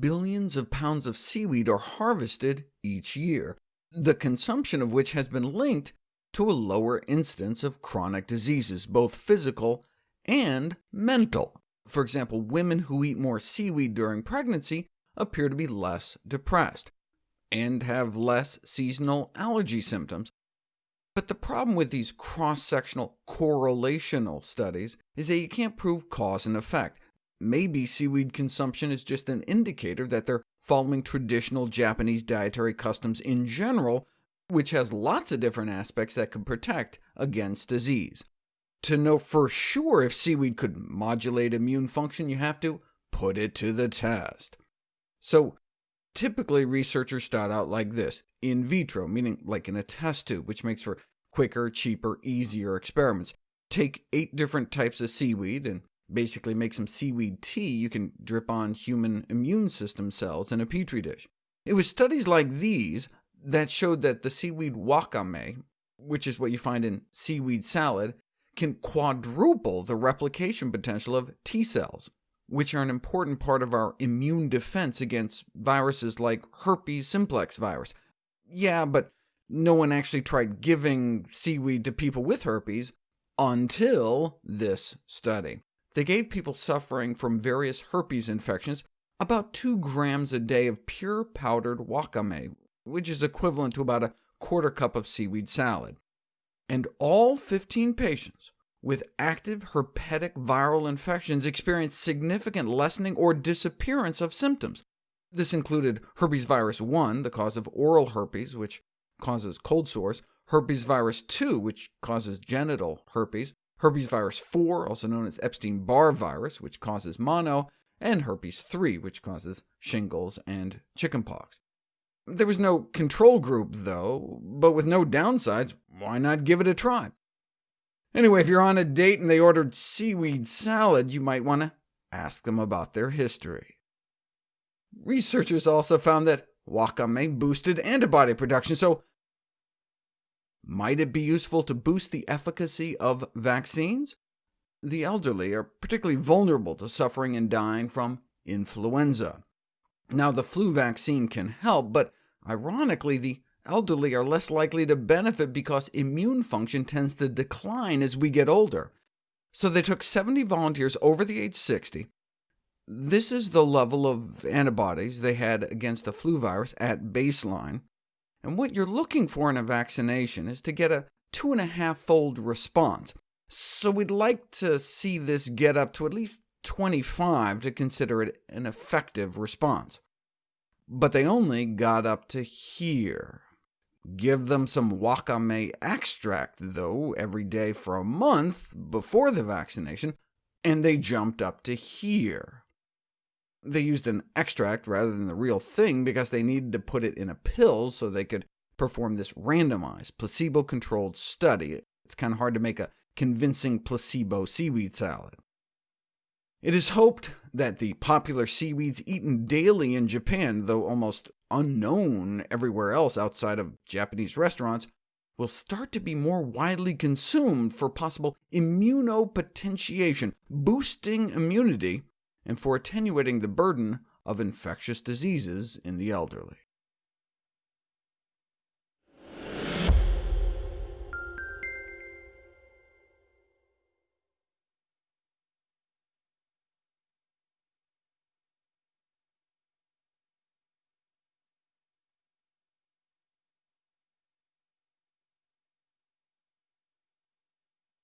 billions of pounds of seaweed are harvested each year, the consumption of which has been linked to a lower incidence of chronic diseases, both physical and mental. For example, women who eat more seaweed during pregnancy appear to be less depressed, and have less seasonal allergy symptoms. But the problem with these cross-sectional correlational studies is that you can't prove cause and effect. Maybe seaweed consumption is just an indicator that they're following traditional Japanese dietary customs in general, which has lots of different aspects that could protect against disease. To know for sure if seaweed could modulate immune function, you have to put it to the test. So typically researchers start out like this, in vitro, meaning like in a test tube, which makes for quicker, cheaper, easier experiments. Take eight different types of seaweed, and basically make some seaweed tea you can drip on human immune system cells in a petri dish. It was studies like these that showed that the seaweed wakame, which is what you find in seaweed salad, can quadruple the replication potential of T cells, which are an important part of our immune defense against viruses like herpes simplex virus. Yeah, but no one actually tried giving seaweed to people with herpes until this study. They gave people suffering from various herpes infections about 2 grams a day of pure powdered wakame, which is equivalent to about a quarter cup of seaweed salad and all 15 patients with active herpetic viral infections experienced significant lessening or disappearance of symptoms. This included herpes virus 1, the cause of oral herpes, which causes cold sores, herpes virus 2, which causes genital herpes, herpes virus 4, also known as Epstein-Barr virus, which causes mono, and herpes 3, which causes shingles and chickenpox. There was no control group, though, but with no downsides, why not give it a try? Anyway, if you're on a date and they ordered seaweed salad, you might want to ask them about their history. Researchers also found that wakame boosted antibody production, so might it be useful to boost the efficacy of vaccines? The elderly are particularly vulnerable to suffering and dying from influenza. Now, the flu vaccine can help, but ironically, the elderly are less likely to benefit because immune function tends to decline as we get older. So they took 70 volunteers over the age 60. This is the level of antibodies they had against the flu virus at baseline. And what you're looking for in a vaccination is to get a two-and-a-half-fold response. So we'd like to see this get up to at least 25 to consider it an effective response. But they only got up to here. Give them some wakame extract, though, every day for a month before the vaccination, and they jumped up to here. They used an extract rather than the real thing because they needed to put it in a pill so they could perform this randomized, placebo-controlled study. It's kind of hard to make a convincing placebo seaweed salad. It is hoped that the popular seaweeds eaten daily in Japan, though almost unknown everywhere else outside of Japanese restaurants, will start to be more widely consumed for possible immunopotentiation, boosting immunity, and for attenuating the burden of infectious diseases in the elderly.